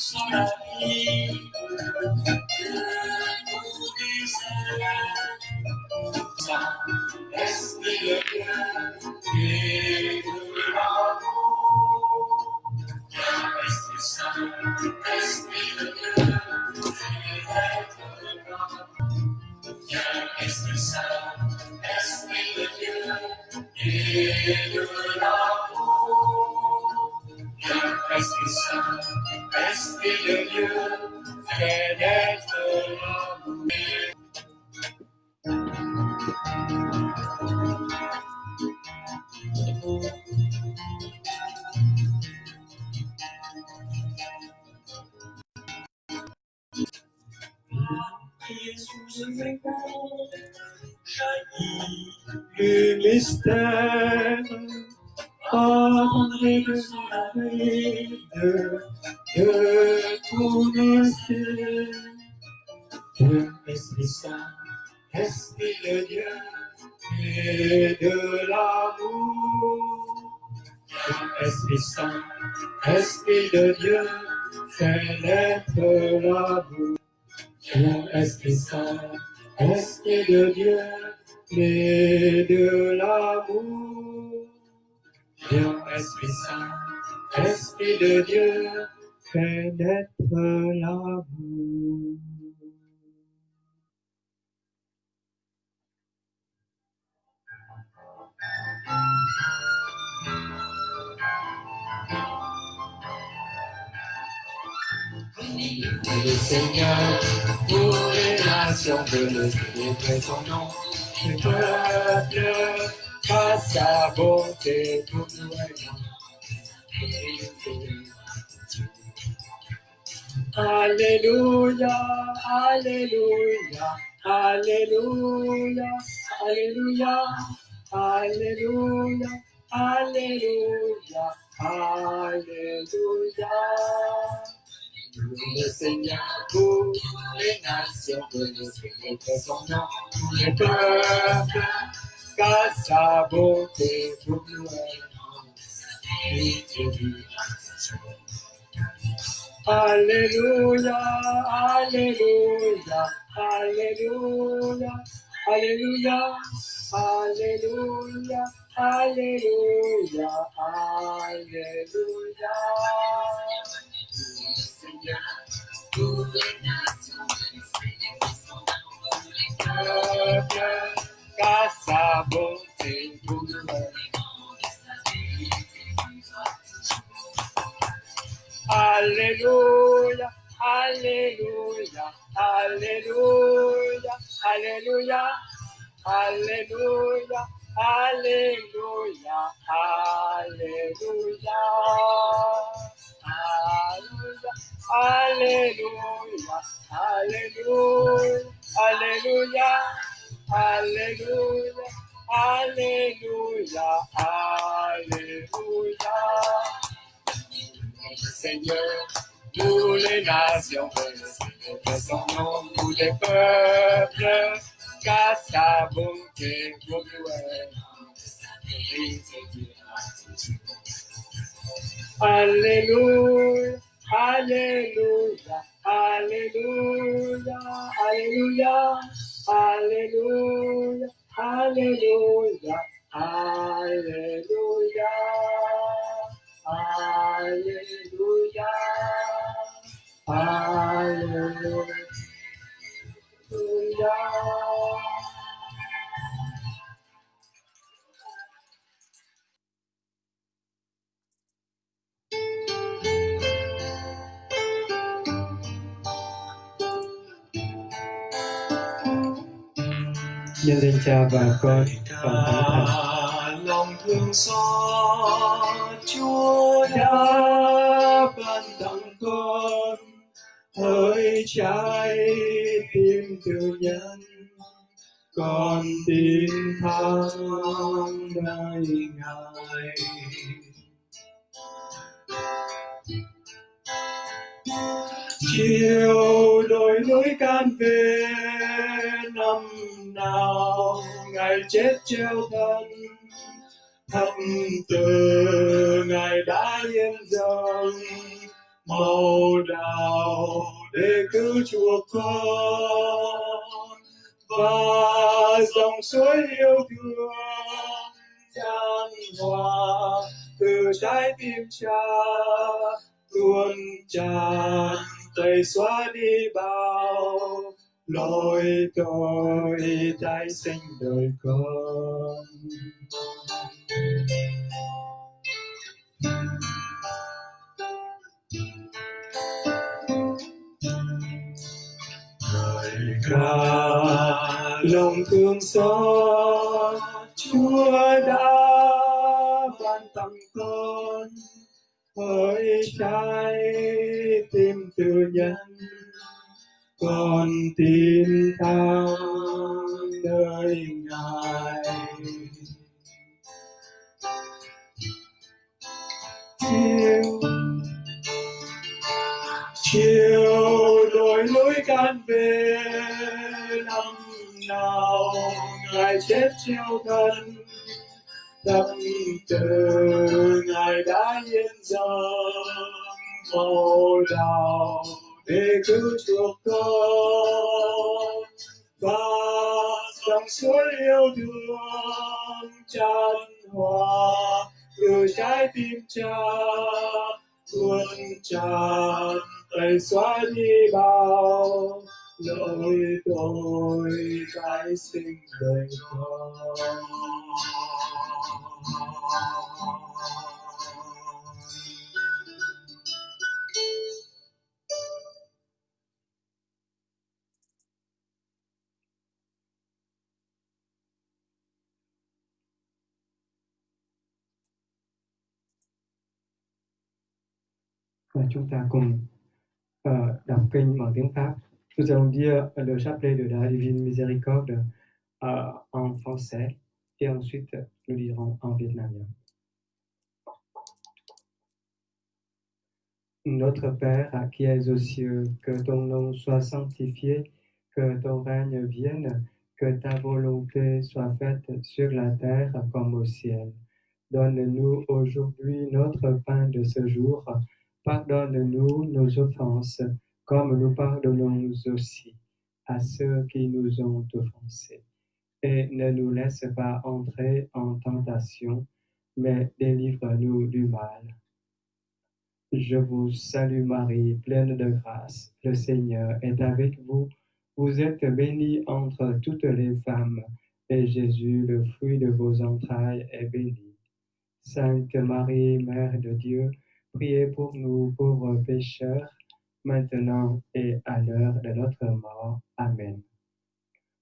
Slowly. De l'amour. Esprit Saint, Esprit de Dieu, fais naître l'amour. Dieu, Esprit Saint, Esprit de Dieu et de l'amour. Dieu, Esprit Saint, Esprit de Dieu, fais naître l'amour. Le Seigneur, pour les nations, que le célébrer son nom, les peuples, par sa bonté, pour nous Alléluia, Alléluia, Alléluia, Alléluia, Alléluia, Alléluia, Alléluia. Le Seigneur pour les nations, célébrer son nom, les peuples, car sa bonté pour nous est Alléluia, Alléluia, Alléluia, Alléluia, Alléluia, Alléluia, Alléluia. Alléluia, Alléluia, Alléluia, Alléluia, Alléluia. Nhân danh Cha và Con và Thánh Thần. Lòng thương xót Chúa đã ban tặng con Hỡi trái tim từ nhân, con tin thắng nơi Ngài. Chiều đổi lối can về nào, Ngài chết treo thân. Thâm từ Ngài đã yên dâng màu đào để cứu chuộc con. Và dòng suối yêu thương tràn hòa từ trái tim cha tuôn tràn tẩy xóa đi bao lỗi tôi tái sinh đời con. Lời ca lòng thương xót, Chúa đã ban tặng con. Hỡi trái tim từ nhân con tin ta nơi ngài. Chiều chiều đổi lối can về năm nào ngài chết treo thân, tâm từ ngài đã hiện giờ màu đào để cứu chuộc con và dòng suối yêu thương tràn hòa, từ trái tim cha tuôn tràn đầy xóa đi bao lỗi tội tái sinh đời con. Nous allons dire le chapelet de la Divine Miséricorde en français et ensuite nous lirons en vietnamien. Notre Père qui es aux cieux, que ton nom soit sanctifié, que ton règne vienne, que ta volonté soit faite sur la terre comme au ciel. Donne-nous aujourd'hui notre pain de ce jour Pardonne-nous nos offenses, comme nous pardonnons aussi à ceux qui nous ont offensés. Et ne nous laisse pas entrer en tentation, mais délivre-nous du mal. Je vous salue Marie, pleine de grâce. Le Seigneur est avec vous. Vous êtes bénie entre toutes les femmes, et Jésus, le fruit de vos entrailles, est béni. Sainte Marie, Mère de Dieu, Priez pour nous pauvres pécheurs, maintenant et à l'heure de notre mort. Amen.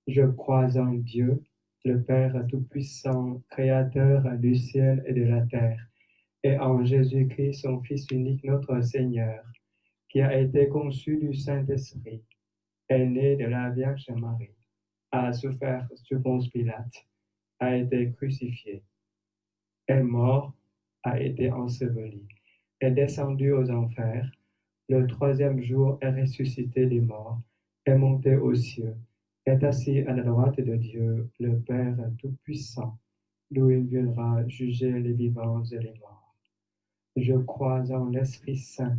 Je crois en Dieu, le Père Tout-Puissant, Créateur du ciel et de la terre, et en Jésus-Christ, son Fils unique, notre Seigneur, qui a été conçu du Saint-Esprit, est né de la Vierge Marie, a souffert sous Ponce Pilate, a été crucifié, est mort, a été enseveli est descendu aux enfers, le troisième jour est ressuscité des morts, est monté aux cieux, est assis à la droite de Dieu, le Père Tout-Puissant, d'où il viendra juger les vivants et les morts. Je crois en l'Esprit Saint,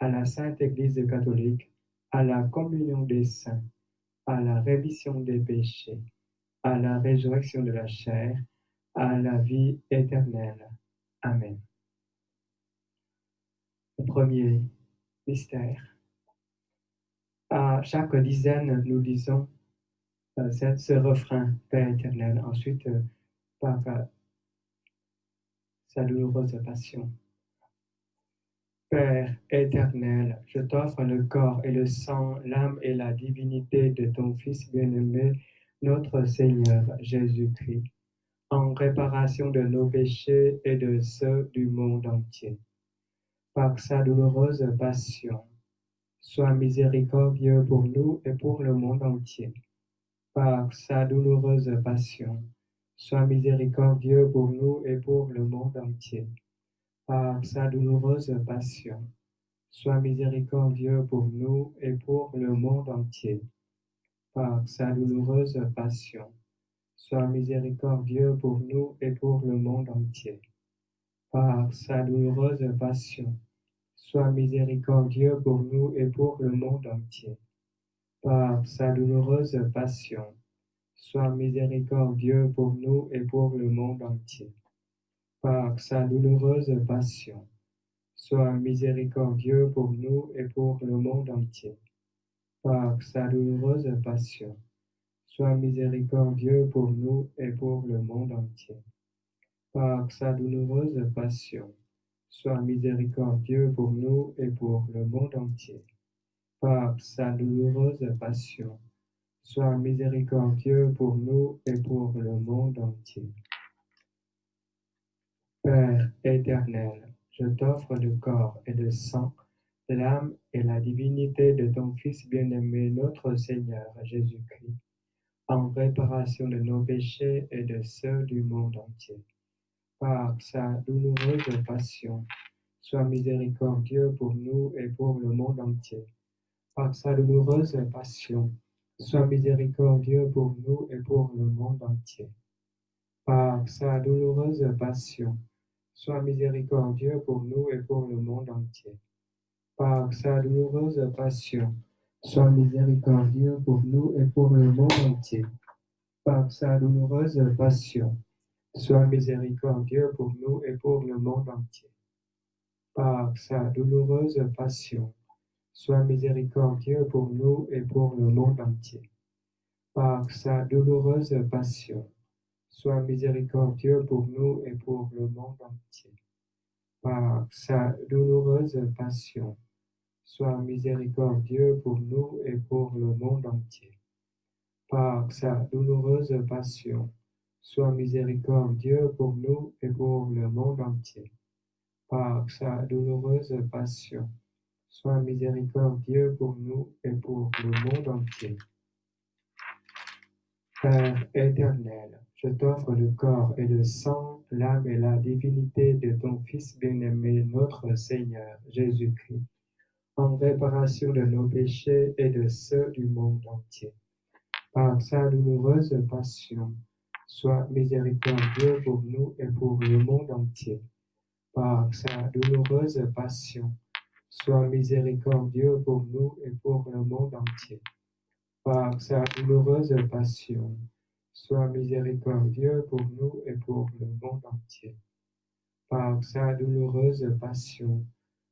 à la Sainte Église catholique, à la communion des saints, à la rémission des péchés, à la résurrection de la chair, à la vie éternelle. Amen. Premier mystère. À chaque dizaine, nous disons euh, ce refrain Père éternel. Ensuite, euh, par euh, sa douloureuse passion. Père éternel, je t'offre le corps et le sang, l'âme et la divinité de ton Fils bien-aimé, notre Seigneur Jésus-Christ, en réparation de nos péchés et de ceux du monde entier par sa douloureuse passion. Sois miséricordieux pour nous et pour le monde entier. Par sa douloureuse passion, sois miséricordieux pour nous et pour le monde entier. Par sa douloureuse passion, sois miséricordieux pour nous et pour le monde entier. Par sa douloureuse passion, sois miséricordieux pour nous et pour le monde entier. Par sa douloureuse passion, sois miséricordieux pour nous et pour le monde entier. Par sa douloureuse passion, sois miséricordieux pour nous et pour le monde entier. Par sa douloureuse passion, sois miséricordieux pour nous et pour le monde entier. Par sa douloureuse passion, sois miséricordieux pour nous et pour le monde entier. Par sa douloureuse passion, sois miséricordieux pour nous et pour le monde entier. Par sa douloureuse passion, sois miséricordieux pour nous et pour le monde entier. Père éternel, je t'offre le corps et le sang, l'âme et la divinité de ton Fils bien-aimé, notre Seigneur Jésus-Christ, en réparation de nos péchés et de ceux du monde entier. Par sa douloureuse passion, sois miséricordieux pour nous et pour le monde entier. Par sa douloureuse passion, sois miséricordieux pour nous et pour le monde entier. Par sa douloureuse passion, sois miséricordieux pour nous et pour le monde entier. Par sa douloureuse passion, sois miséricordieux pour nous et pour le monde entier. Par sa douloureuse passion, sois miséricordieux pour nous et pour le monde entier. Par sa douloureuse passion, sois miséricordieux pour nous et pour le monde entier. Par sa douloureuse passion, sois miséricordieux pour nous et pour le monde entier. Par sa douloureuse passion, sois miséricordieux pour nous et pour le monde entier. Par sa douloureuse passion, sois miséricordieux pour nous et pour le monde entier. Par sa douloureuse passion, sois miséricordieux pour nous et pour le monde entier. Père éternel, je t'offre le corps et le sang, l'âme et la divinité de ton Fils bien-aimé, notre Seigneur Jésus-Christ, en réparation de nos péchés et de ceux du monde entier. Par sa douloureuse passion, sois miséricordieux pour nous et pour le monde entier. Par sa douloureuse passion, sois miséricordieux pour nous et pour le monde entier. Par sa douloureuse passion, sois miséricordieux pour nous et pour le monde entier. Par sa douloureuse passion,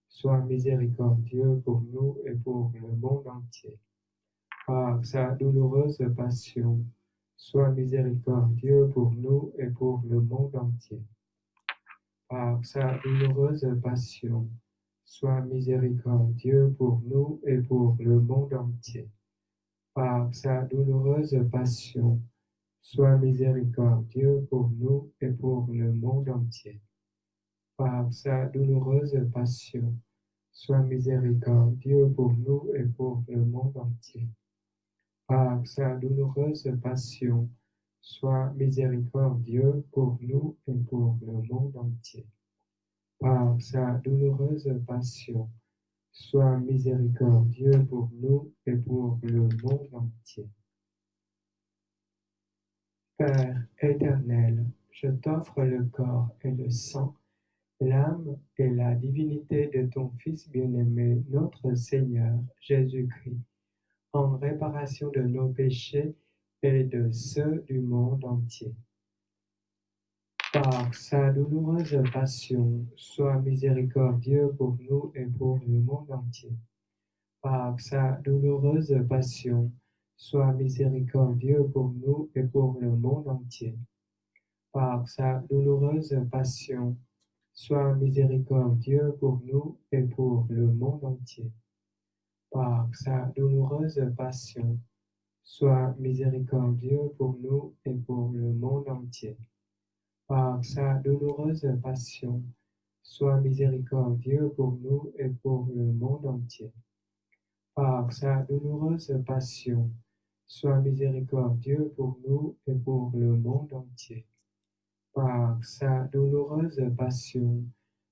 sois miséricordieux pour nous et pour le monde entier. Par sa douloureuse passion, sois miséricordieux pour nous et pour le monde entier. Par sa douloureuse passion, sois miséricordieux pour nous et pour le monde entier. Par sa douloureuse passion, sois miséricordieux pour nous et pour le monde entier. Par sa douloureuse passion, sois miséricordieux pour nous et pour le monde entier. Par sa douloureuse passion, sois miséricordieux pour nous et pour le monde entier. Par sa douloureuse passion, sois miséricordieux pour nous et pour le monde entier. Père éternel, je t'offre le corps et le sang, l'âme et la divinité de ton Fils bien-aimé, notre Seigneur Jésus-Christ, en réparation de nos péchés et de ceux du monde entier. Par sa douloureuse passion, sois miséricordieux pour nous et pour le monde entier. Par sa douloureuse passion, sois miséricordieux pour nous et pour le monde entier. Par sa douloureuse passion, sois miséricordieux pour nous et pour le monde entier. Par sa douloureuse passion, sois miséricordieux pour nous et pour le monde entier. Par sa douloureuse passion, sois miséricordieux pour nous et pour le monde entier. Par sa douloureuse passion, sois miséricordieux pour nous et pour le monde entier. Par sa douloureuse passion,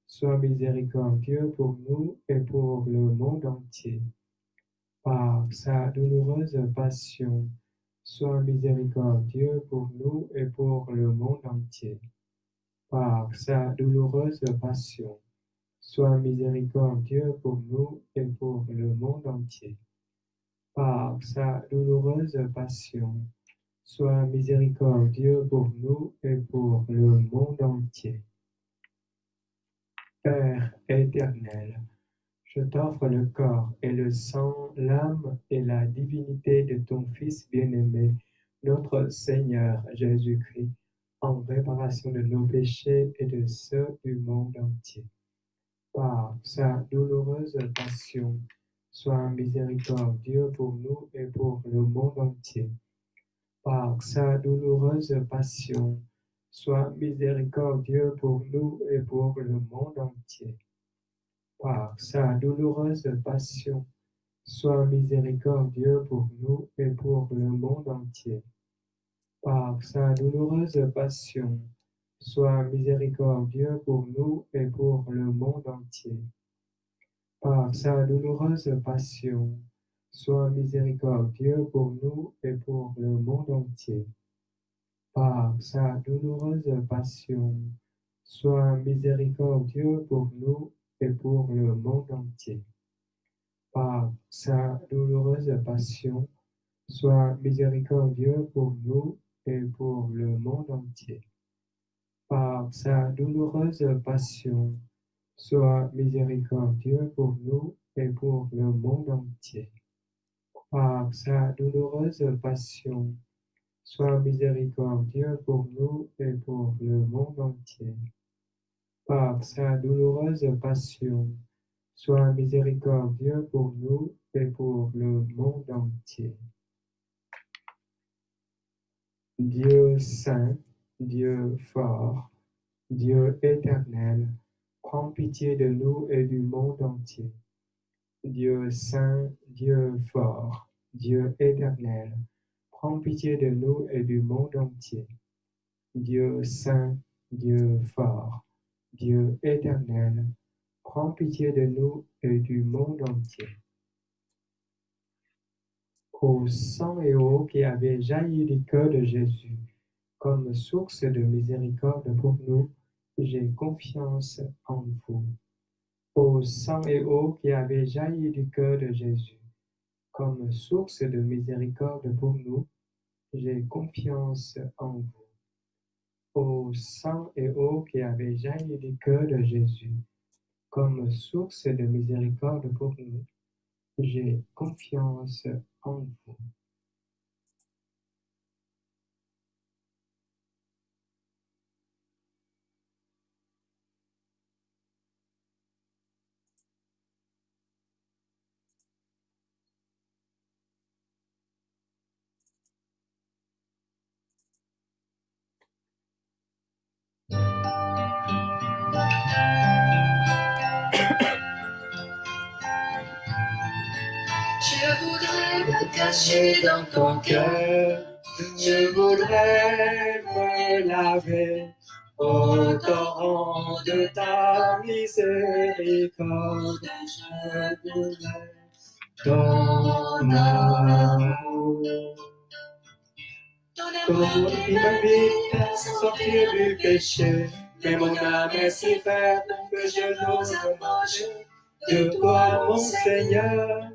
sois miséricordieux pour nous et pour le monde entier. Par sa douloureuse passion, sois miséricordieux pour nous et pour le monde entier. Par sa douloureuse passion, sois miséricordieux pour nous et pour le monde entier. Par sa douloureuse passion, sois miséricordieux pour nous et pour le monde entier. Père éternel, je t'offre le corps et le sang, l'âme et la divinité de ton Fils bien-aimé, notre Seigneur Jésus-Christ, en réparation de nos péchés et de ceux du monde entier. Par sa douloureuse passion, sois miséricordieux pour nous et pour le monde entier. Par sa douloureuse passion, sois miséricordieux pour nous et pour le monde entier. Par sa douloureuse passion, sois miséricordieux pour nous et pour le monde entier par sa douloureuse passion, sois miséricordieux pour nous et pour le monde entier. Par sa douloureuse passion, sois miséricordieux pour nous et pour le monde entier. Par sa douloureuse passion, sois miséricordieux pour nous pour le monde entier. Par sa douloureuse passion, sois miséricordieux pour nous et pour le monde entier. Par sa douloureuse passion, sois miséricordieux pour nous et pour le monde entier. Par sa douloureuse passion, sois miséricordieux pour nous et pour le monde entier. Par sa douloureuse passion, sois miséricordieux pour nous et pour le monde entier. Dieu saint, Dieu fort, Dieu éternel, prends pitié de nous et du monde entier. Dieu saint, Dieu fort, Dieu éternel, prends pitié de nous et du monde entier. Dieu saint, Dieu fort, Dieu éternel, prends pitié de nous et du monde entier au sang et eau qui avait jailli du cœur de Jésus, comme source de miséricorde pour nous, j'ai confiance en vous. Au sang et eau qui avait jailli du cœur de Jésus, comme source de miséricorde pour nous, j'ai confiance en vous. Au sang et eau qui avait jailli du cœur de Jésus, comme source de miséricorde pour nous, j'ai confiance en vous. Caché dans ton cœur. Je voudrais me laver au torrent de ta miséricorde. Je voudrais ton amour. Ton amour qui m'invite à sortir du péché. Mais mon âme est si faible que je n'ose manger de toi, mon Seigneur.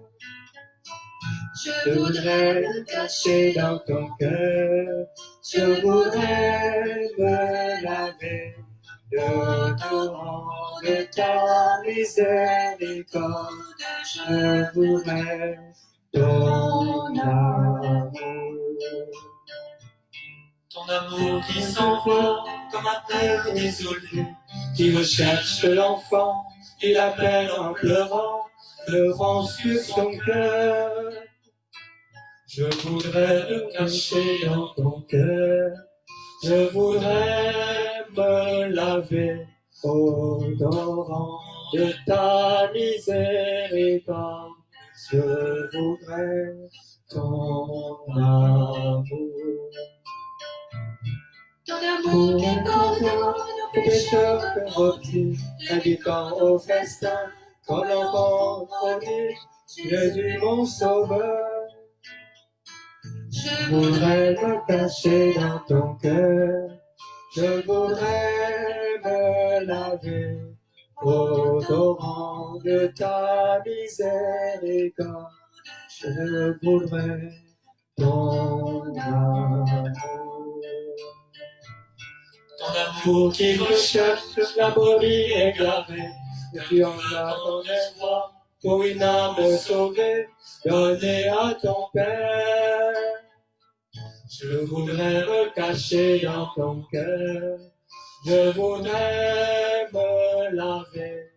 Je voudrais me cacher dans ton cœur. Je voudrais me laver de torrent de ta miséricorde. Je voudrais ton amour. Ton amour qui s'envoie comme un père désolé, qui recherche l'enfant, il l'appelle en pleurant, pleurant sur son cœur. Je voudrais me cacher dans ton cœur, je voudrais me laver au torrent de ta miséricorde. Je voudrais ton amour. Ton amour qui pardonne nos pécheurs corruptifs, invitant au festin, comme l'enfant prodigue, Jésus mon sauveur. Je voudrais me cacher dans ton cœur. Je voudrais me laver au torrent de ta miséricorde, je voudrais ton amour. Ton amour qui recherche la brebis égarée, tu en as ton pour une âme sauvée, donnée à ton Père. Je voudrais me cacher dans ton cœur, je voudrais me laver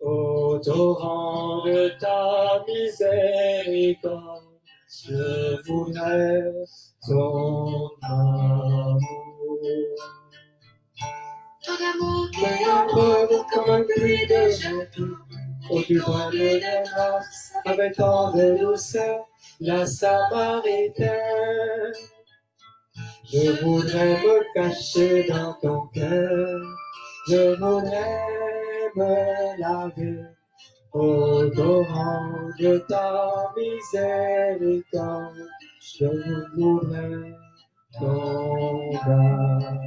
au torrent de ta miséricorde. Je voudrais ton amour. Ton amour qui preuve comme un puits de jeton, au du coin de grâce, avec tant de douceur, la Samaritaine. Je voudrais me cacher dans ton cœur, je voudrais me laver au torrent de ta miséricorde. Je voudrais ton amour.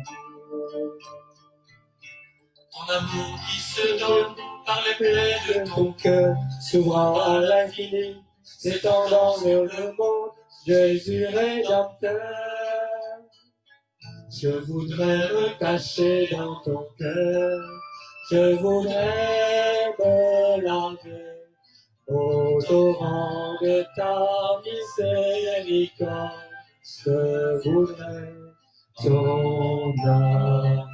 Ton amour qui se donne par les plaies de ton cœur, s'ouvrant à l'infini, s'étendant vers le monde, Jésus rédempteur. Je voudrais me cacher dans ton cœur, je voudrais me laver au torrent de ta miséricorde. Je voudrais ton amour.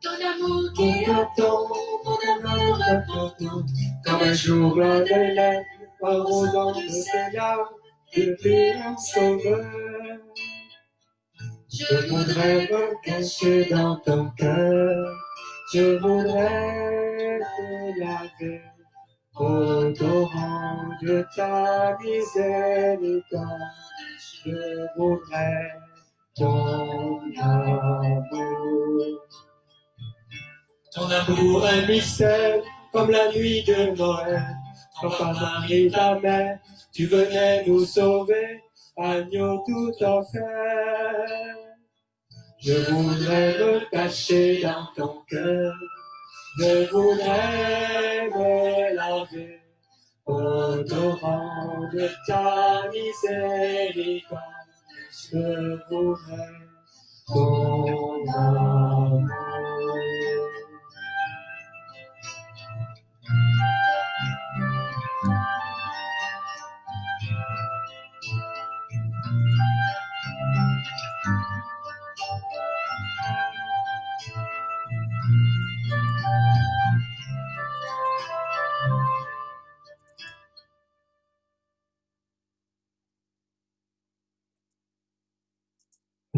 Ton amour qui attend, mon amour important. Comme un jour plein de lait, arrosant de ses larmes, depuis un sauveur. Je voudrais me cacher dans ton cœur, je voudrais te laver au torrent de ta miséricorde. Je voudrais ton amour. Ton amour Un mystère comme la nuit de Noël. Quand par Marie ta mère, tu venais nous sauver, agneau tout offert. Je voudrais me cacher dans ton cœur, je voudrais me laver au torrent de ta miséricorde. Je voudrais ton amour.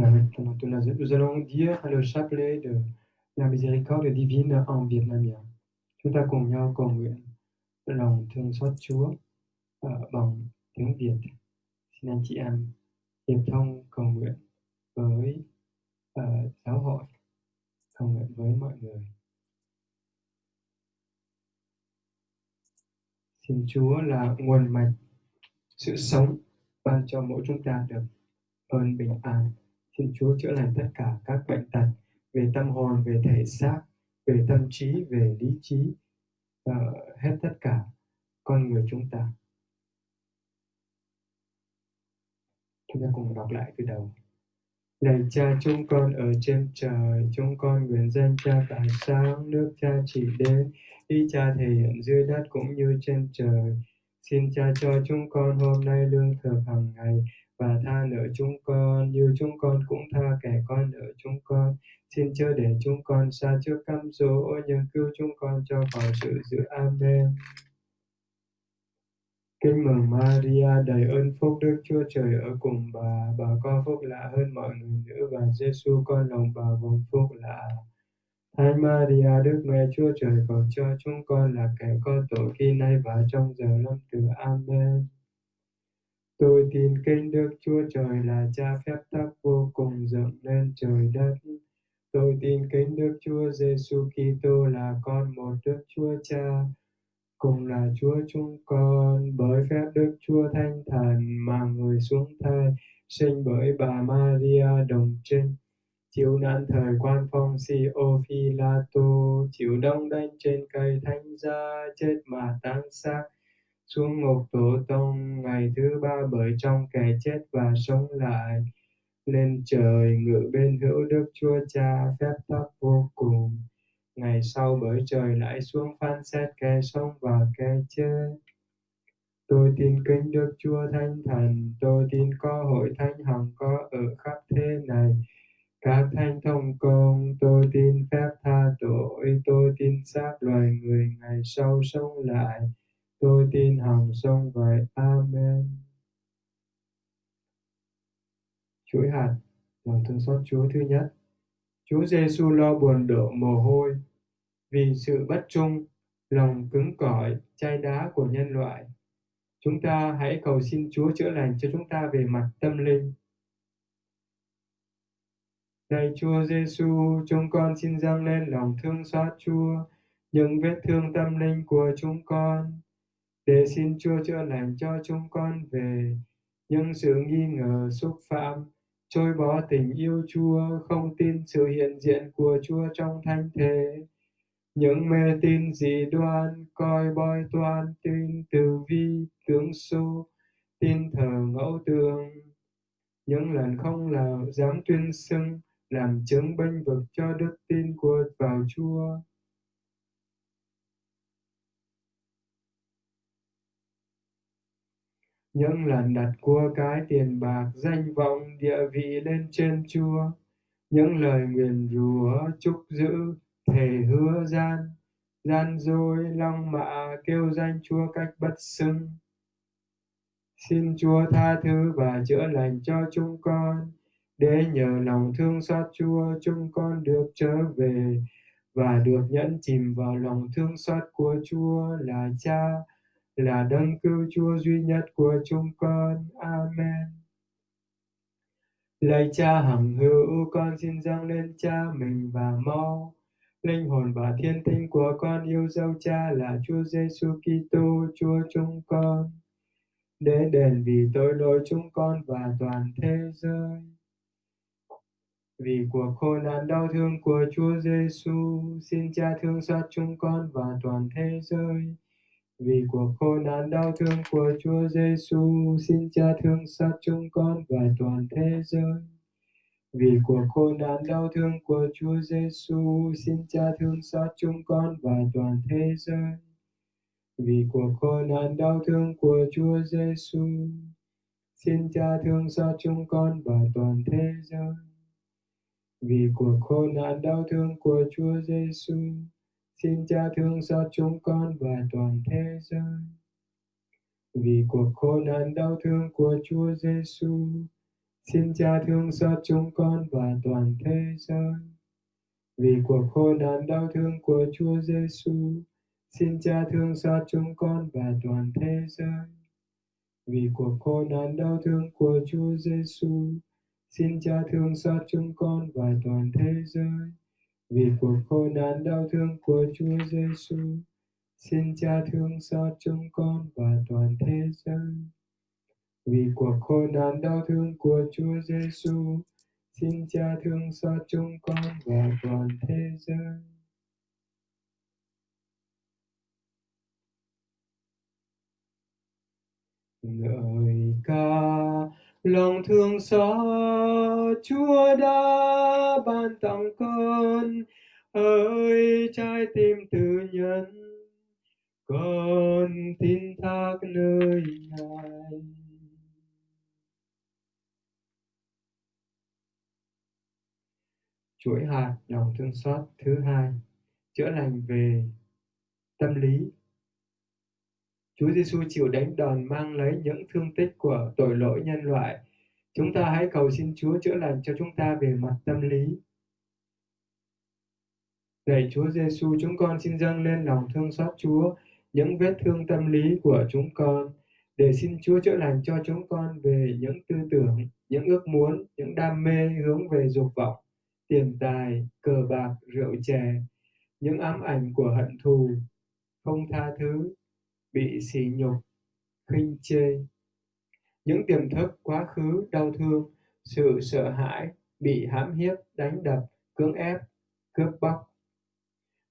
Nous allons dire le chapelet de la miséricorde divine en vietnamien. Chúng ta cùng nhau cầu nguyện lòng thương xót Chúa bằng tiếng Việt. Xin anh chị em hiệp thông cầu nguyện với uh, giáo hội, cầu nguyện với mọi người. Xin Chúa là nguồn mạch sự sống ban cho mỗi chúng ta được ơn bình an. Xin Chúa chữa lành tất cả các bệnh tật về tâm hồn, về thể xác, về tâm trí, về lý trí, uh, hết tất cả con người chúng ta. Chúng ta cùng đọc lại từ đầu. Lạy cha chúng con ở trên trời, chúng con nguyện danh cha tại sáng, nước cha chỉ đến, ý cha thể hiện dưới đất cũng như trên trời. Xin cha cho chúng con hôm nay lương thực hàng ngày và tha nợ chúng con như chúng con cũng tha kẻ con nợ chúng con. Xin chớ để chúng con xa trước cám dỗ nhưng cứu chúng con cho khỏi sự dữ. Amen. Kính mừng Maria đầy ơn phúc Đức Chúa Trời ở cùng bà, bà có phúc lạ hơn mọi người nữ và Giêsu con lòng bà vùng phúc lạ. Thánh Maria Đức Mẹ Chúa Trời cầu cho chúng con là kẻ có tội khi nay và trong giờ lâm tử. Amen. Tôi tin kính Đức Chúa Trời là cha phép tắc vô cùng dựng nên trời đất. Tôi tin kính Đức Chúa Giêsu Kitô là con một Đức Chúa Cha, cùng là Chúa chúng con. Bởi phép Đức Chúa Thánh Thần mà người xuống thai sinh bởi bà Maria đồng trinh. Chịu nạn thời quan phong si ô phi la chịu đông đanh trên cây thánh giá chết mà táng xác xuống ngục tổ tông ngày thứ ba bởi trong kẻ chết và sống lại. Lên trời ngự bên hữu đức chúa cha phép tắc vô cùng. Ngày sau bởi trời lại xuống phán xét kẻ sống và kẻ chết. Tôi tin kính đức chúa thánh thần, tôi tin có hội thánh hằng có ở khắp thế này. Các thánh thông công, tôi tin phép tha tội, tôi tin xác loài người ngày sau sống lại tôi tin hằng sông vậy. Amen. Chuỗi hạt lòng thương xót Chúa thứ nhất. Chúa Giêsu lo buồn đổ mồ hôi vì sự bất trung lòng cứng cỏi chai đá của nhân loại. Chúng ta hãy cầu xin Chúa chữa lành cho chúng ta về mặt tâm linh. Lạy Chúa Giêsu, chúng con xin dâng lên lòng thương xót Chúa, những vết thương tâm linh của chúng con, để xin Chúa chữa lành cho chúng con về những sự nghi ngờ xúc phạm, trôi bỏ tình yêu Chúa, không tin sự hiện diện của Chúa trong thánh thể, những mê tin dị đoan, coi bói toan, tin từ vi, tướng số, tin thờ ngẫu tượng, những lần không là dám tuyên xưng làm chứng bênh vực cho đức tin của vào Chúa. Những lần đặt cua cái tiền bạc, danh vọng, địa vị lên trên Chúa, những lời nguyền rủa, chúc giữ, thề hứa gian, gian dối, long mạ, kêu danh Chúa cách bất xưng. Xin Chúa tha thứ và chữa lành cho chúng con, để nhờ lòng thương xót Chúa chúng con được trở về và được nhẫn chìm vào lòng thương xót của Chúa là Cha, là đấng cứu Chúa duy nhất của chúng con. Amen. Lạy Cha hằng hữu, con xin dâng lên Cha mình và mau linh hồn và thiên tinh của con yêu dấu Cha là Chúa Giêsu Kitô, Chúa chúng con, để đền vì tội lỗi chúng con và toàn thế giới vì cuộc khổ nạn đau thương của Chúa Giêsu, xin Cha thương xót chúng con và toàn thế giới. Vì cuộc khổ nạn đau thương của Chúa Giêsu, xin Cha thương xót chúng con và toàn thế giới. Vì cuộc khổ nạn đau thương của Chúa Giêsu, xin Cha thương xót chúng con và toàn thế giới. Vì cuộc khổ nạn đau thương của Chúa Giêsu, xin Cha thương xót chúng con và toàn thế giới vì cuộc khổ nạn đau thương của Chúa Giêsu, xin Cha thương xót chúng con và toàn thế giới. Vì cuộc khổ nạn đau thương của Chúa Giêsu, xin Cha thương xót chúng con và toàn thế giới. Vì cuộc khổ nạn đau thương của Chúa Giêsu, xin Cha thương xót chúng con và toàn thế giới. Vì cuộc khổ nạn đau thương của Chúa Giêsu, Xin cha thương xót chúng con và toàn thế giới vì cuộc khổ nạn đau thương của Chúa Giêsu. Xin cha thương xót chúng con và toàn thế giới vì cuộc khổ nạn đau thương của Chúa Giêsu. Xin cha thương xót chúng con và toàn thế giới. Ngợi lòng thương xót, Chúa đã ban tặng con ơi, trái tim tự nhân con tin thác nơi ngài. Chuỗi hạt lòng thương xót thứ hai, chữa lành về tâm lý. Chúa Giêsu chịu đánh đòn mang lấy những thương tích của tội lỗi nhân loại. Chúng ta hãy cầu xin Chúa chữa lành cho chúng ta về mặt tâm lý. Lạy Chúa Giêsu, chúng con xin dâng lên lòng thương xót Chúa những vết thương tâm lý của chúng con để xin Chúa chữa lành cho chúng con về những tư tưởng, những ước muốn, những đam mê hướng về dục vọng, tiền tài, cờ bạc, rượu chè, những ám ảnh của hận thù, không tha thứ, bị sỉ nhục, khinh chê. Những tiềm thức quá khứ đau thương, sự sợ hãi, bị hãm hiếp, đánh đập, cưỡng ép, cướp bóc.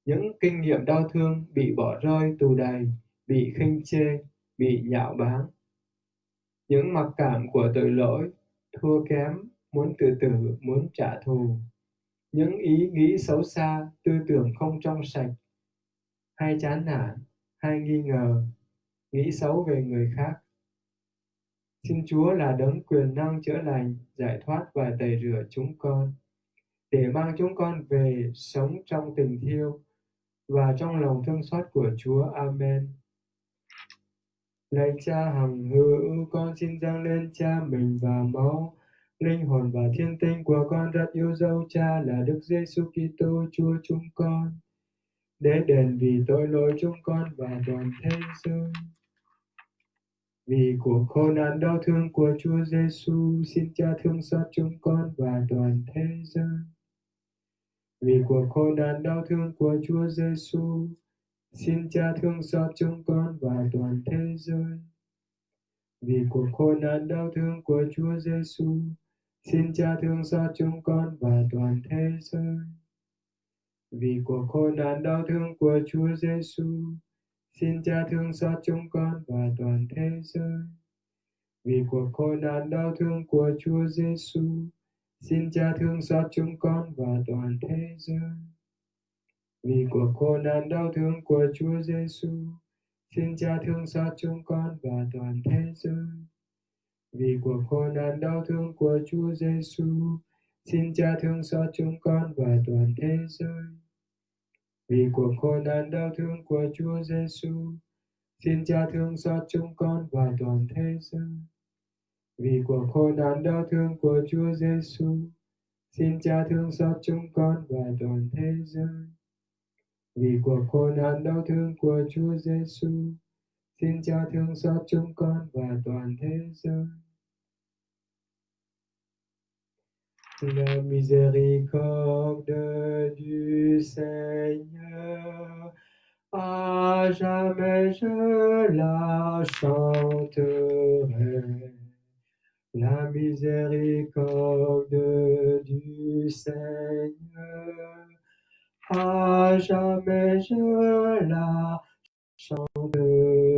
Những kinh nghiệm đau thương bị bỏ rơi tù đầy, bị khinh chê, bị nhạo báng. Những mặc cảm của tội lỗi, thua kém, muốn tự tử, muốn trả thù. Những ý nghĩ xấu xa, tư tưởng không trong sạch, hay chán nản, hay nghi ngờ, nghĩ xấu về người khác. Xin Chúa là đấng quyền năng chữa lành, giải thoát và tẩy rửa chúng con, để mang chúng con về sống trong tình thiêu và trong lòng thương xót của Chúa. Amen. Lạy Cha hằng hữu, con xin dâng lên Cha mình và máu, linh hồn và thiên tinh của con rất yêu dấu Cha là Đức Giêsu Kitô Chúa chúng con, để đền vì tội lỗi chúng con và toàn thế giới. Vì cuộc khổ nạn đau thương của Chúa Giêsu, xin Cha thương xót chúng con và toàn thế giới. Vì cuộc khổ nạn đau thương của Chúa Giêsu, xin Cha thương xót chúng con và toàn thế giới. Vì cuộc khổ nạn đau thương của Chúa Giêsu, xin Cha thương xót chúng con và toàn thế giới. Vì cuộc khổ nạn đau thương của Chúa Giêsu, Xin cha thương xót chúng con và toàn thế giới. Vì cuộc khổ nạn đau thương của Chúa Giêsu, xin cha thương xót chúng con và toàn thế giới. Vì cuộc khổ nạn đau thương của Chúa Giêsu, xin cha thương xót chúng con và toàn thế giới. Vì cuộc khổ nạn đau thương của Chúa Giêsu, xin cha thương xót chúng con và toàn thế giới vì cuộc khổ nạn đau thương của Chúa Giêsu, xin Cha thương xót chúng con và toàn thế giới. Vì cuộc khổ nạn đau thương của Chúa Giêsu, xin Cha thương xót chúng con và toàn thế giới. Vì cuộc khổ nạn đau thương của Chúa Giêsu, xin Cha thương xót chúng con và toàn thế giới. La miséricorde du Seigneur, à jamais je la chanterai. La miséricorde du Seigneur, à jamais je la chanterai.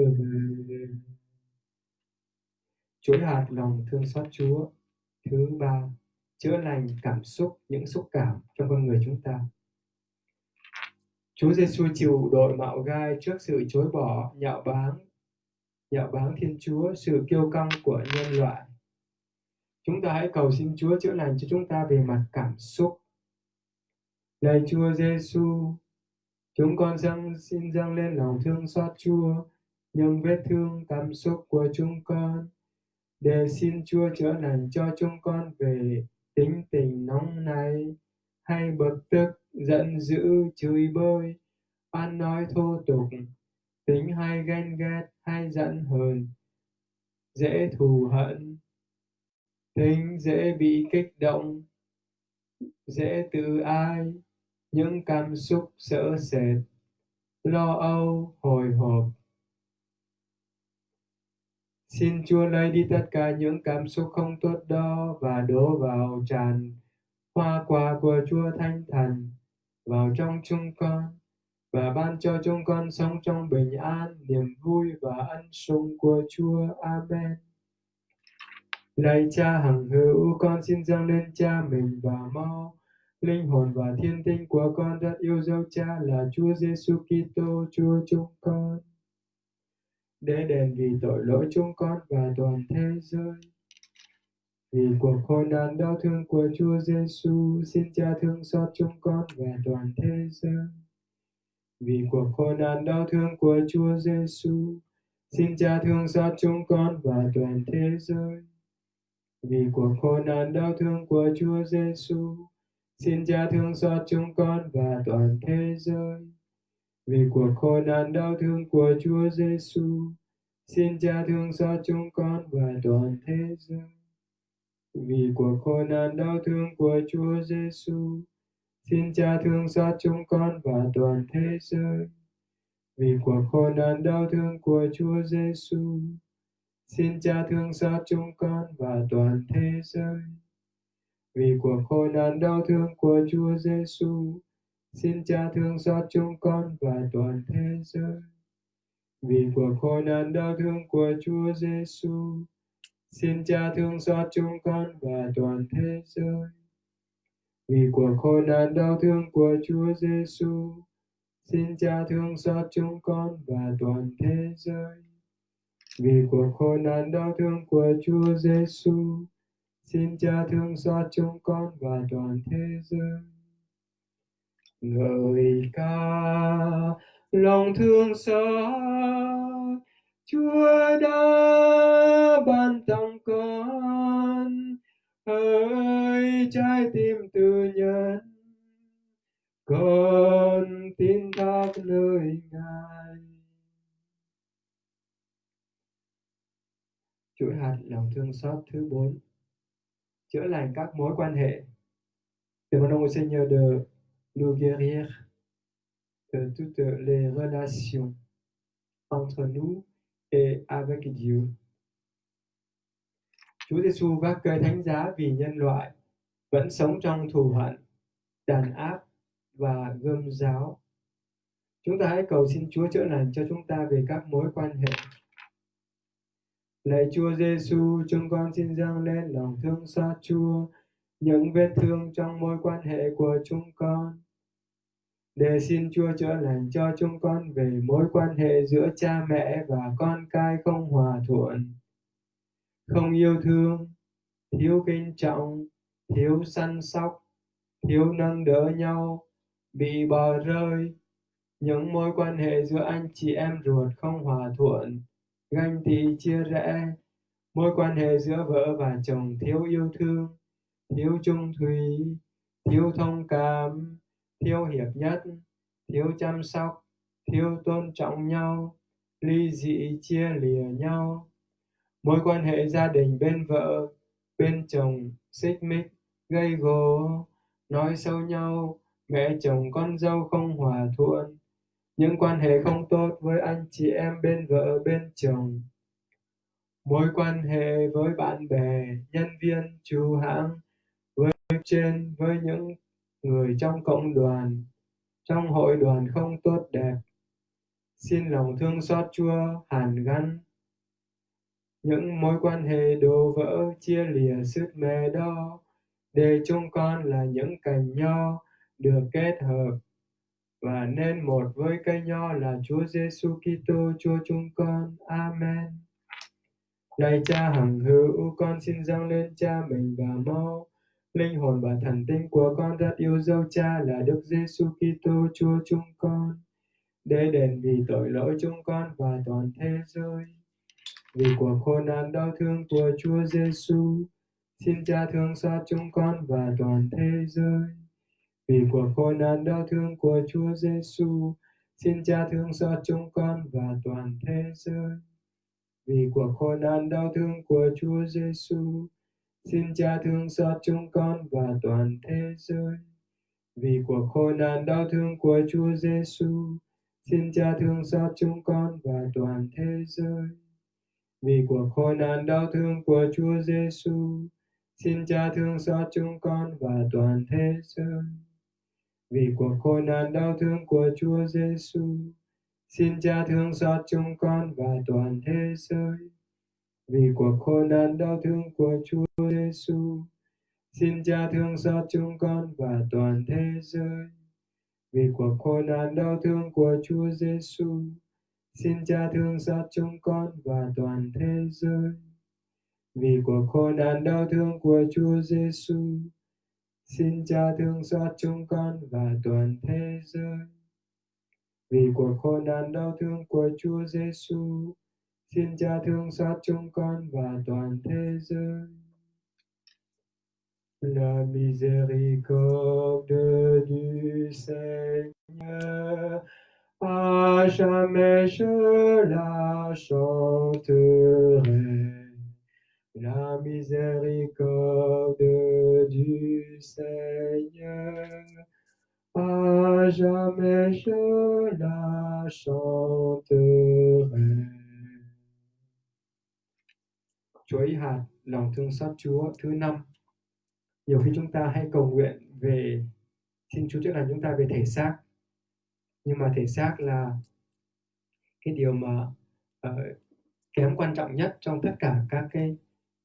Chuỗi hạt lòng thương xót Chúa thứ ba chữa lành cảm xúc những xúc cảm trong con người chúng ta Chúa Giêsu chịu đội mạo gai trước sự chối bỏ, nhạo báng, nhạo báng Thiên Chúa, sự kiêu căng của nhân loại. Chúng ta hãy cầu xin Chúa chữa lành cho chúng ta về mặt cảm xúc. Lạy Chúa Giêsu, chúng con dâng xin dâng lên lòng thương xót Chúa, những vết thương cảm xúc của chúng con, để xin Chúa chữa lành cho chúng con về tính tình nóng này hay bực tức, giận dữ, chửi bới. Ăn nói thô tục, tính hay ghen ghét, hay giận hờn, dễ thù hận. Tính dễ bị kích động, dễ tự ai, những cảm xúc sợ sệt. Lo âu, hồi hộp. Xin Chúa lấy đi tất cả những cảm xúc không tốt đó và đổ vào tràn hoa quả của Chúa Thánh Thần vào trong chúng con và ban cho chúng con sống trong bình an, niềm vui và ân sủng của Chúa. Amen. Lạy Cha hằng hữu, con xin dâng lên Cha mình và mau linh hồn và thiên tinh của con rất yêu dấu Cha là Chúa Giêsu Kitô, Chúa chúng con để đền vì tội lỗi chúng con và toàn thế giới. Vì cuộc khổ nạn đau thương của Chúa Giêsu, xin Cha thương xót chúng con và toàn thế giới. Vì cuộc khổ nạn đau thương của Chúa Giêsu, xin Cha thương xót chúng con và toàn thế giới. Vì cuộc khổ nạn đau thương của Chúa Giêsu, xin Cha thương xót chúng con và toàn thế giới vì cuộc khổ nạn đau thương của Chúa Giêsu. Xin Cha thương xót chúng con và toàn thế giới. Vì cuộc khổ nạn đau thương của Chúa Giêsu, xin Cha thương xót chúng con và toàn thế giới. Vì cuộc khổ nạn đau thương của Chúa Giêsu, xin Cha thương xót chúng con và toàn thế giới. vì cuộc khổ nạn đau thương của Chúa Giêsu. Xin Cha thương xót chúng con và toàn thế giới. Vì cuộc khổ nạn đau thương của Chúa Giêsu. Xin Cha thương xót chúng con và toàn thế giới. Vì cuộc khổ nạn đau thương của Chúa Giêsu. Xin Cha thương xót chúng con và toàn thế giới. Vì cuộc khổ nạn đau thương của Chúa Giêsu. Xin Cha thương xót chúng con và toàn thế giới. Ngợi ca, lòng thương xót, Chúa đã ban tặng con ơi, trái tim tự nhân. Con tin thác nơi ngài. Chuỗi hạt lòng thương xót thứ bốn, chữa lành các mối quan hệ. Demandons au nhờ được nous guérir de toutes les relations entre nous et avec Dieu. Chúa Giêsu vác cây thánh giá vì nhân loại vẫn sống trong thù hận, đàn áp và gươm giáo. Chúng ta hãy cầu xin Chúa chữa lành cho chúng ta về các mối quan hệ. Lạy Chúa Giêsu, chúng con xin dâng lên lòng thương xót Chúa những vết thương trong mối quan hệ của chúng con. Để xin Chúa chữa lành cho chúng con về mối quan hệ giữa cha mẹ và con cái không hòa thuận, không yêu thương, thiếu kính trọng, thiếu săn sóc, thiếu nâng đỡ nhau, bị bỏ rơi, những mối quan hệ giữa anh chị em ruột không hòa thuận, ganh tị chia rẽ, mối quan hệ giữa vợ và chồng thiếu yêu thương, thiếu trung thủy, thiếu thông cảm, thiếu hiệp nhất, thiếu chăm sóc, thiếu tôn trọng nhau, ly dị chia lìa nhau. Mối quan hệ gia đình bên vợ, bên chồng xích mích, gây gổ, nói xấu nhau, mẹ chồng con dâu không hòa thuận, những quan hệ không tốt với anh chị em bên vợ bên chồng. Mối quan hệ với bạn bè nhân viên chủ hãng với trên với những người trong cộng đoàn trong hội đoàn không tốt đẹp xin lòng thương xót chúa hàn gắn những mối quan hệ đổ vỡ chia lìa sức mê đó để chúng con là những cành nho được kết hợp và nên một với cây nho là Chúa Giêsu Kitô Chúa chúng con. Amen. Lạy Cha hằng hữu, con xin dâng lên Cha mình và mau linh hồn và thần tinh của con rất yêu dấu Cha là Đức Giêsu Kitô Chúa chúng con để đền vì tội lỗi chúng con và toàn thế giới. Vì cuộc khổ nạn đau thương của Chúa Giêsu, xin Cha thương xót chúng con và toàn thế giới vì cuộc khổ nạn đau thương của Chúa Giêsu, xin Cha thương xót chúng con và toàn thế giới. Vì cuộc khổ nạn đau thương của Chúa Giêsu, xin Cha thương xót chúng con và toàn thế giới. Vì cuộc khổ nạn đau thương của Chúa Giêsu, xin Cha thương xót chúng con và toàn thế giới. Vì cuộc khổ nạn đau thương của Chúa Giêsu, xin Cha thương xót chúng con và toàn thế giới vì cuộc khổ nạn đau thương của Chúa Giêsu. Xin Cha thương xót chúng con và toàn thế giới. Vì cuộc khổ nạn đau thương của Chúa Giêsu. Xin Cha thương xót chúng con và toàn thế giới. Vì cuộc khổ nạn đau thương của Chúa Giêsu. Xin Cha thương xót chúng con và toàn thế giới. Vì cuộc khổ nạn đau thương của Chúa Giêsu. Xin cha thương xót chúng con và toàn thế giới. Vì cuộc khổ nạn đau thương của Chúa Giêsu, cha thương xót chúng con và toàn. La miséricorde du Seigneur, à jamais je la chanterai. La miséricorde du Seigneur, à jamais je la chanterai. Chuỗi hạt lòng thương xót Chúa thứ năm. Nhiều khi chúng ta hay cầu nguyện về xin Chúa chữa lành chúng ta về thể xác. Nhưng mà thể xác là cái điều mà uh, kém quan trọng nhất trong tất cả các cái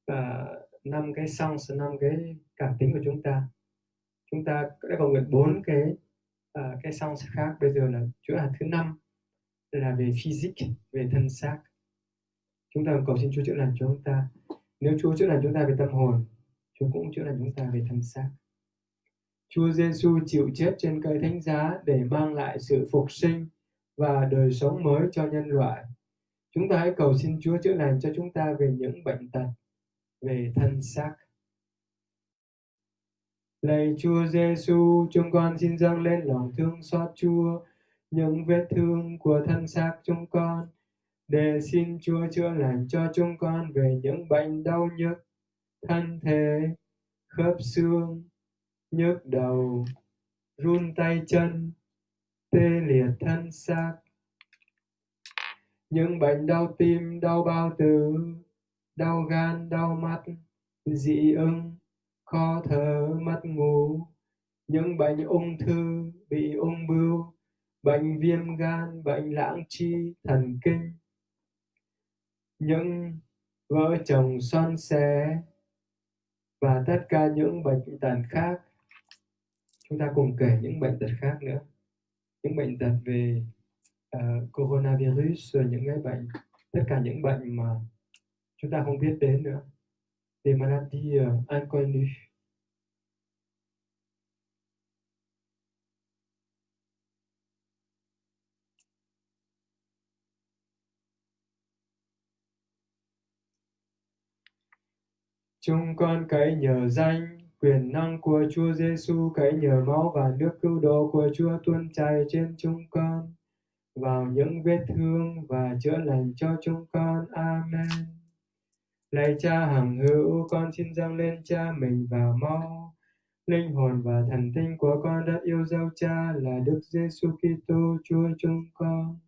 ờ, năm uh, cái song năm cái cảm tính của chúng ta. Chúng ta đã cầu nguyện bốn cái uh, cái song khác. Bây giờ là chữa hạt thứ năm là về physics về thân xác chúng ta cầu xin Chúa chữa lành cho chúng ta nếu Chúa chữa lành chúng ta về tâm hồn Chúa cũng chữa lành chúng ta về thân xác Chúa Giêsu chịu chết trên cây thánh giá để mang lại sự phục sinh và đời sống mới cho nhân loại. Chúng ta hãy cầu xin Chúa chữa lành cho chúng ta về những bệnh tật, về thân xác. Lạy Chúa Giêsu, chúng con xin dâng lên lòng thương xót Chúa những vết thương của thân xác chúng con để xin Chúa chữa lành cho chúng con về những bệnh đau nhức, thân thể, khớp xương, nhức đầu, run tay chân, tê liệt thân xác. Những bệnh đau tim, đau bao tử, đau gan, đau mắt, dị ứng, khó thở, mất ngủ, những bệnh ung thư, bị ung bướu, bệnh viêm gan, bệnh lãng chi, thần kinh, những vợ chồng son xé và tất cả những bệnh tật khác. Chúng ta cùng kể những bệnh tật khác nữa. Những bệnh tật về uh, coronavirus rồi những cái bệnh tất cả những bệnh mà chúng ta không biết đến nữa. Des maladies uh, ờ, inconnues chúng con cậy nhờ danh quyền năng của Chúa Giêsu cậy nhờ máu và nước cứu độ của Chúa tuôn chảy trên chúng con vào những vết thương và chữa lành cho chúng con. Amen. Lạy Cha hằng hữu, con xin dâng lên Cha mình và máu, linh hồn và thần tinh của con đã yêu dấu Cha là Đức Giêsu Kitô Chúa chúng con,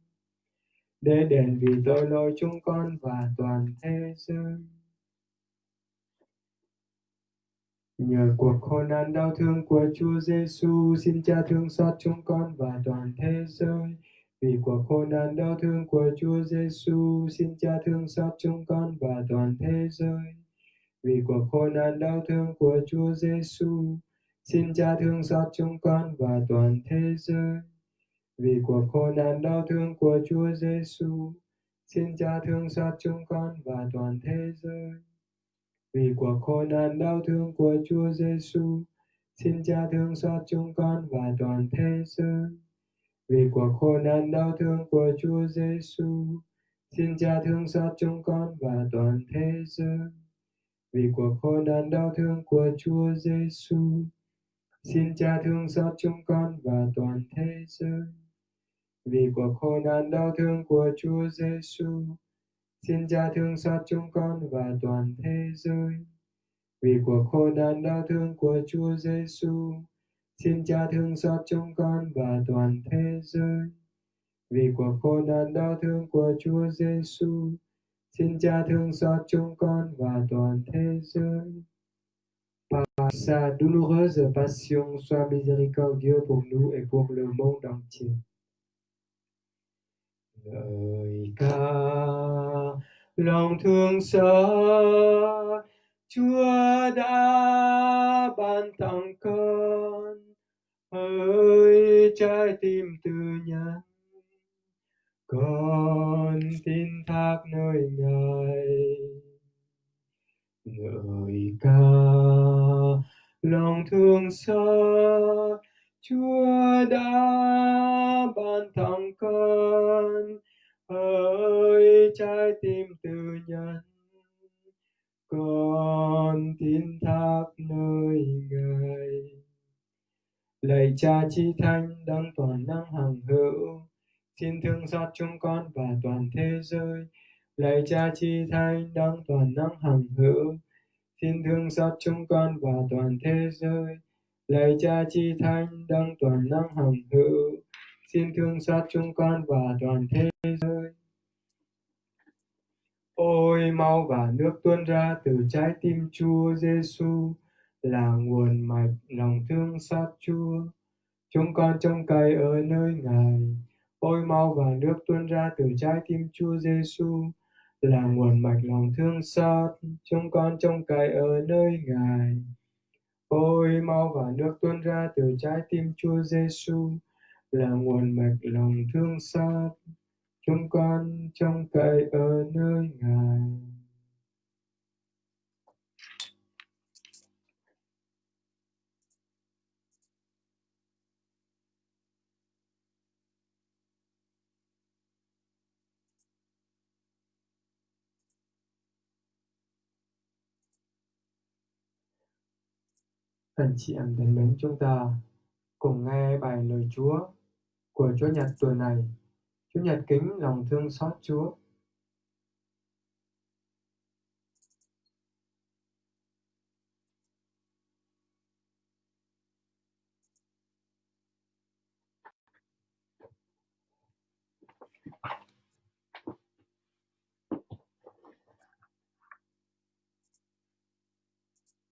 để đền vì tội lỗi chúng con và toàn thế giới. Nhờ cuộc khổ nạn đau thương của Chúa Giêsu, xin Cha thương xót chúng con và toàn thế giới. Vì cuộc khổ nạn đau thương của Chúa Giêsu, xin Cha thương xót chúng con và toàn thế giới. Vì cuộc khổ nạn đau thương của Chúa Giêsu, xin Cha thương xót chúng con và toàn thế giới. Vì cuộc khổ nạn đau thương của Chúa Giêsu, xin Cha thương xót chúng con và toàn thế giới vì cuộc khổ nạn đau thương của Chúa Giêsu, xin Cha thương xót chúng con và toàn thế giới. Vì cuộc khổ nạn đau thương của Chúa Giêsu, xin Cha thương xót chúng con và toàn thế giới. Vì cuộc khổ nạn đau thương của Chúa Giêsu, xin Cha thương xót chúng con và toàn thế giới. Vì cuộc khổ nạn đau thương của Chúa Giêsu, Xin cha thương xót chúng con và toàn thế giới. Vì cuộc khổ nạn đau thương của Chúa Giêsu, xin cha thương xót chúng con và toàn thế giới. Vì cuộc khổ nạn đau thương của Chúa Giêsu, xin cha thương xót chúng con và toàn thế giới. Par sa douloureuse passion, sois miséricordieux pour nous et pour le monde entier. lời ca lòng thương xót. Chúa đã ban tặng con ơi trái tim từ nhân. Con tin thác nơi ngài. Ngợi ca, lòng thương xót. Chúa đã ban tặng con ơi, trái tim từ nhân con tin thác nơi ngài. Lạy cha chi thanh đấng toàn năng hằng hữu, xin thương xót chúng con và toàn thế giới. Lạy cha chi thanh đấng toàn năng hằng hữu, xin thương xót chúng con và toàn thế giới. Lạy cha chi thanh đấng toàn năng hằng hữu xin thương xót chúng con và toàn thế giới ôi mau và nước tuôn ra từ trái tim Chúa Giêsu là nguồn mạch lòng thương xót Chúa. Chúng con trông cậy ở nơi Ngài, ôi mau và nước tuôn ra từ trái tim Chúa Giêsu là nguồn mạch lòng thương xót. Chúng con trông cậy ở nơi Ngài, ôi mau và nước tuôn ra từ trái tim Chúa Giêsu là nguồn mạch lòng thương xót. Chúng con trông cậy ở nơi Ngài. Anh chị em thân mến, chúng ta cùng nghe bài lời Chúa của Chúa Nhật tuần này. Chúa Nhật kính lòng thương xót Chúa.